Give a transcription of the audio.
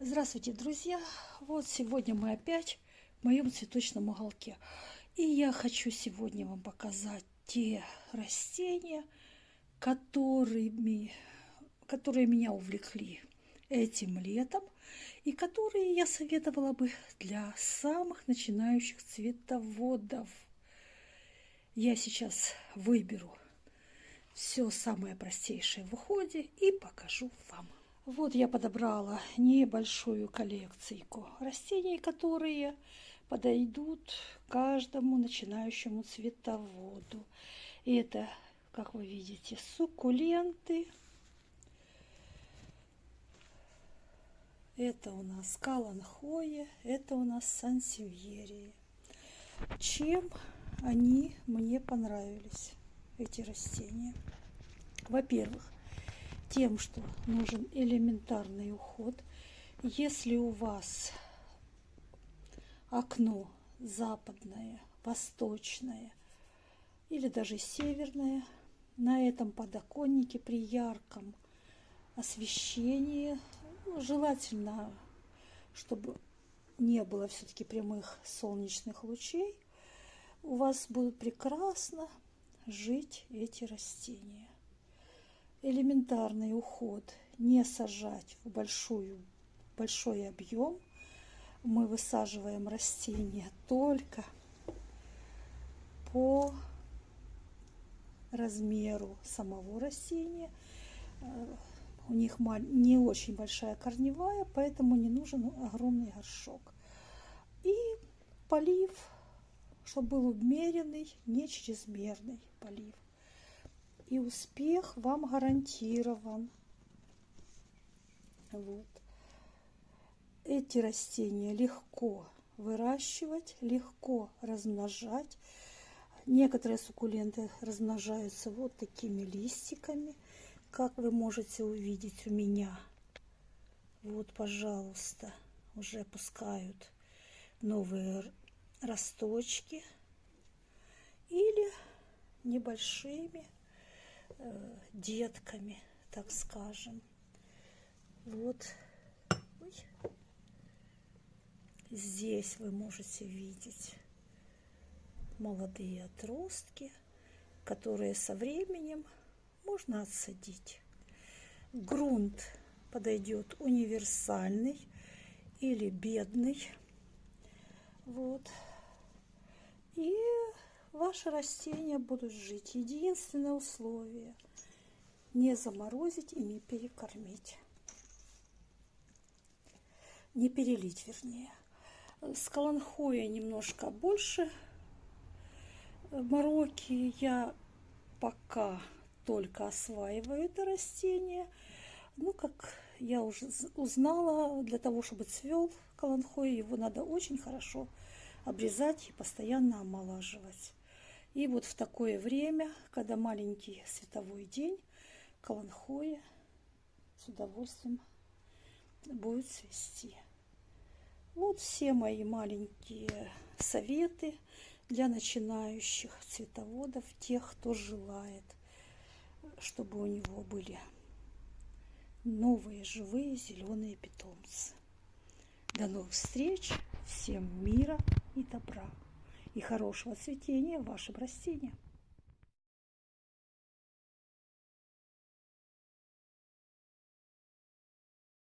Здравствуйте, друзья! Вот сегодня мы опять в моем цветочном уголке. И я хочу сегодня вам показать те растения, которыми, которые меня увлекли этим летом и которые я советовала бы для самых начинающих цветоводов. Я сейчас выберу все самое простейшее в уходе и покажу вам. Вот я подобрала небольшую коллекцию растений, которые подойдут каждому начинающему цветоводу. И это, как вы видите, суккуленты. Это у нас каланхоя, это у нас сансевьерия. Чем они мне понравились, эти растения? Во-первых, тем, что нужен элементарный уход. Если у вас окно западное, восточное или даже северное, на этом подоконнике при ярком освещении, ну, желательно, чтобы не было все-таки прямых солнечных лучей, у вас будут прекрасно жить эти растения элементарный уход, не сажать в большую, большой объем. Мы высаживаем растения только по размеру самого растения. У них не очень большая корневая, поэтому не нужен огромный горшок. И полив, чтобы был умеренный, не чрезмерный полив и успех вам гарантирован. Вот. Эти растения легко выращивать, легко размножать. Некоторые суккуленты размножаются вот такими листиками, как вы можете увидеть у меня. Вот, пожалуйста, уже пускают новые росточки или небольшими детками, так скажем. Вот Ой. здесь вы можете видеть молодые отростки, которые со временем можно отсадить. Грунт подойдет универсальный или бедный. Вот. Ваши растения будут жить. Единственное условие – не заморозить и не перекормить. Не перелить, вернее. С каланхоя немножко больше мороки. Я пока только осваиваю это растение. Ну, как я уже узнала, для того, чтобы цвел каланхой, его надо очень хорошо обрезать и постоянно омолаживать. И вот в такое время, когда маленький световой день, каланхоя с удовольствием будет цвести. Вот все мои маленькие советы для начинающих цветоводов, тех, кто желает, чтобы у него были новые живые зеленые питомцы. До новых встреч! Всем мира и добра! И хорошего цветения вашим растениям.